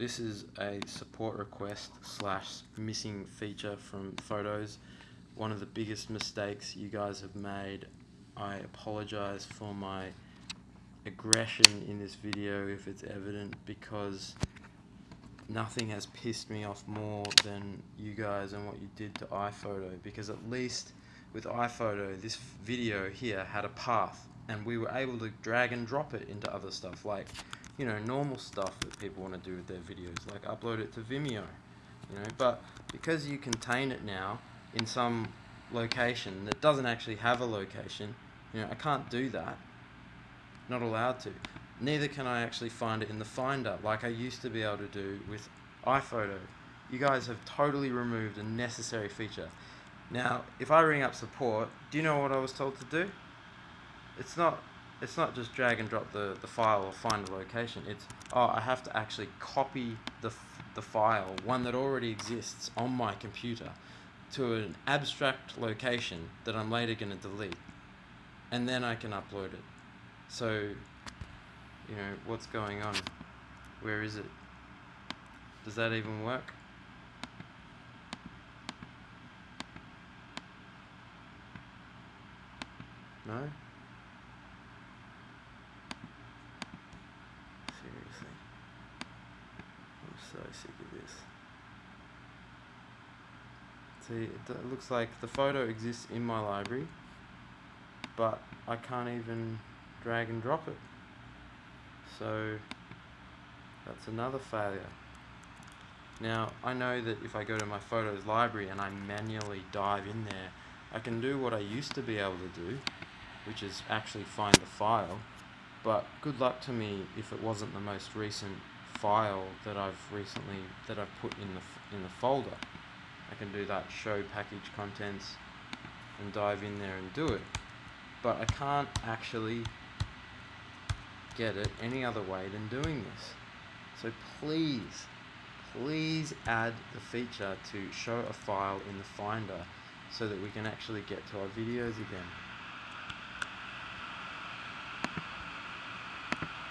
this is a support request slash missing feature from photos. One of the biggest mistakes you guys have made. I apologize for my aggression in this video if it's evident because nothing has pissed me off more than you guys and what you did to iPhoto because at least with iPhoto this video here had a path and we were able to drag and drop it into other stuff like you know normal stuff that people want to do with their videos like upload it to Vimeo you know? But because you contain it now in some location that doesn't actually have a location you know I can't do that. Not allowed to. Neither can I actually find it in the finder like I used to be able to do with iPhoto. You guys have totally removed a necessary feature. Now if I ring up support do you know what I was told to do it's not it's not just drag and drop the, the file or find the location. It's, oh, I have to actually copy the, the file, one that already exists on my computer, to an abstract location that I'm later going to delete. And then I can upload it. So, you know, what's going on? Where is it? Does that even work? No? So sick of this. See, it looks like the photo exists in my library, but I can't even drag and drop it. So, that's another failure. Now, I know that if I go to my photos library and I manually dive in there, I can do what I used to be able to do, which is actually find the file, but good luck to me if it wasn't the most recent file that I've recently that I've put in the in the folder. I can do that show package contents and dive in there and do it. But I can't actually get it any other way than doing this. So please, please add the feature to show a file in the Finder so that we can actually get to our videos again.